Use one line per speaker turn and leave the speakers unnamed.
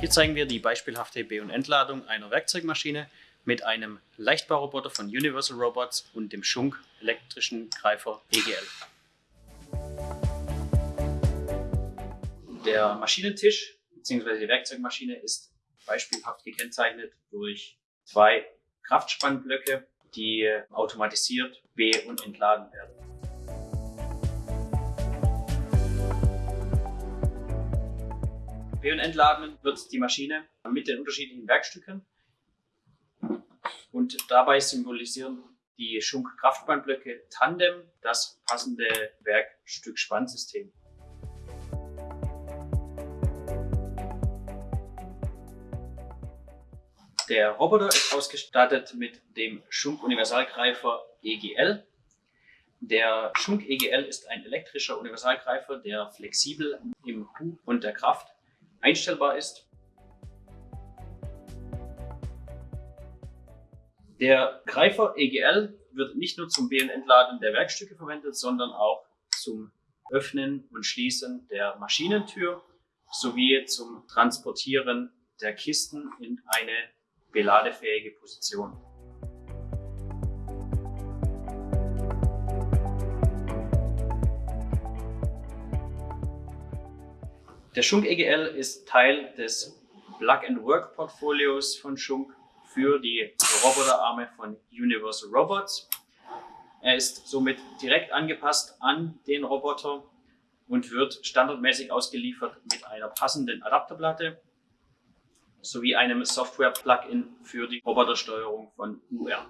Hier zeigen wir die beispielhafte Be- und Entladung einer Werkzeugmaschine mit einem Leichtbauroboter von Universal Robots und dem Schunk elektrischen Greifer EGL. Der Maschinentisch bzw. die Werkzeugmaschine ist beispielhaft gekennzeichnet durch zwei Kraftspannblöcke, die automatisiert be- und entladen werden. Und entladen wird die Maschine mit den unterschiedlichen Werkstücken und dabei symbolisieren die Schunk-Kraftspannblöcke Tandem das passende Werkstück-Spannsystem. Der Roboter ist ausgestattet mit dem Schunk Universalgreifer EGL. Der Schunk EGL ist ein elektrischer Universalgreifer, der flexibel im Hub und der Kraft einstellbar ist. Der Greifer EGL wird nicht nur zum Entladen der Werkstücke verwendet, sondern auch zum Öffnen und Schließen der Maschinentür sowie zum Transportieren der Kisten in eine beladefähige Position. Der Schunk EGL ist Teil des Plug-and-Work-Portfolios von Schunk für die Roboterarme von Universal Robots. Er ist somit direkt angepasst an den Roboter und wird standardmäßig ausgeliefert mit einer passenden Adapterplatte sowie einem Software-Plugin für die Robotersteuerung von UR.